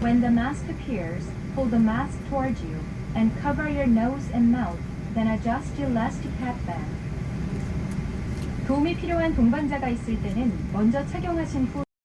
When the mask appears, pull the mask towards you and cover your nose and mouth, then adjust your elastic headband. 도움이 필요한 동반자가 있을 때는 먼저 착용하신 후